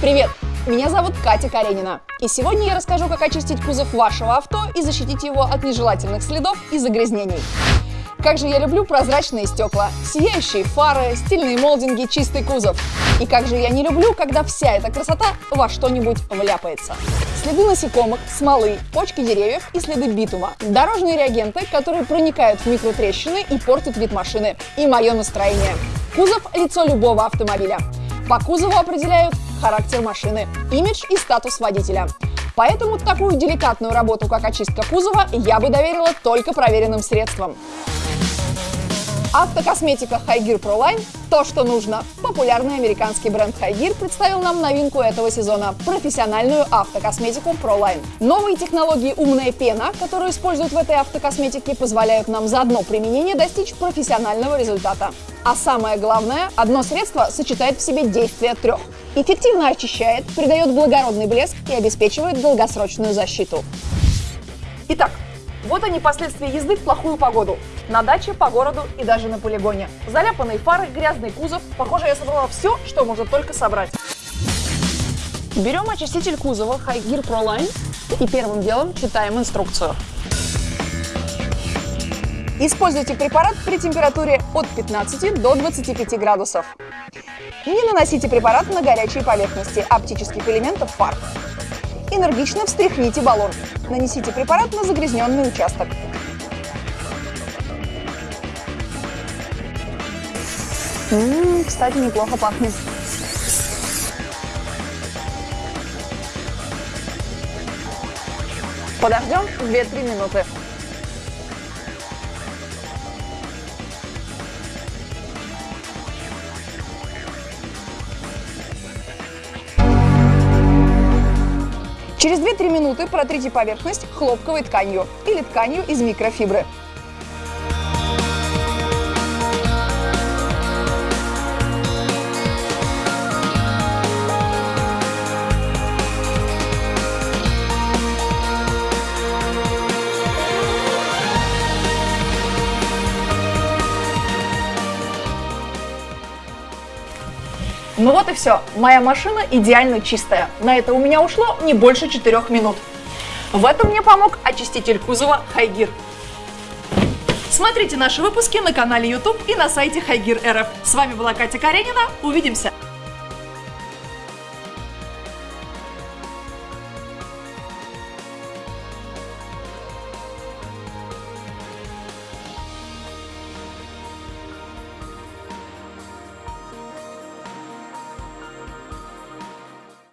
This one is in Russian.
Привет! Меня зовут Катя Каренина. И сегодня я расскажу, как очистить кузов вашего авто и защитить его от нежелательных следов и загрязнений. Как же я люблю прозрачные стекла, сияющие фары, стильные молдинги, чистый кузов. И как же я не люблю, когда вся эта красота во что-нибудь вляпается. Следы насекомых, смолы, почки деревьев и следы битума. Дорожные реагенты, которые проникают в микротрещины и портят вид машины. И мое настроение. Кузов – лицо любого автомобиля. По кузову определяют характер машины, имидж и статус водителя. Поэтому такую деликатную работу, как очистка кузова, я бы доверила только проверенным средствам. Автокосметика Highgear Pro Line – то, что нужно. Популярный американский бренд Highgear представил нам новинку этого сезона – профессиональную автокосметику Pro Line. Новые технологии «Умная пена», которую используют в этой автокосметике, позволяют нам за одно применение достичь профессионального результата. А самое главное, одно средство сочетает в себе действия трех. Эффективно очищает, придает благородный блеск и обеспечивает долгосрочную защиту. Итак, вот они последствия езды в плохую погоду. На даче, по городу и даже на полигоне. Заляпанные фары, грязный кузов. Похоже, я собрала все, что можно только собрать. Берем очиститель кузова Highgear Pro Line и первым делом читаем инструкцию. Используйте препарат при температуре от 15 до 25 градусов. Не наносите препарат на горячие поверхности оптических элементов фар. Энергично встряхните баллон. Нанесите препарат на загрязненный участок. Ммм, кстати, неплохо пахнет. Подождем 2-3 минуты. Через 2-3 минуты протрите поверхность хлопковой тканью или тканью из микрофибры. Ну вот и все. Моя машина идеально чистая. На это у меня ушло не больше 4 минут. В этом мне помог очиститель кузова Хайгир. Смотрите наши выпуски на канале YouTube и на сайте Хайгир РФ. С вами была Катя Каренина. Увидимся!